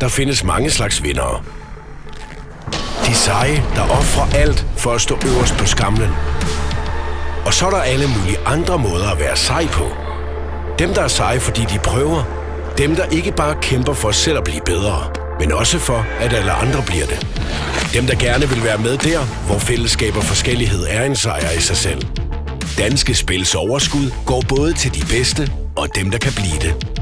der findes mange slags vindere. De seje, der offrer alt for at stå øverst på skamlen. Og så er der alle mulige andre måder at være sej på. Dem, der er seje, fordi de prøver. Dem, der ikke bare kæmper for selv at blive bedre, men også for, at alle andre bliver det. Dem, der gerne vil være med der, hvor fællesskab og forskellighed er en sejr i sig selv. Danske Spils overskud går både til de bedste og dem, der kan blive det.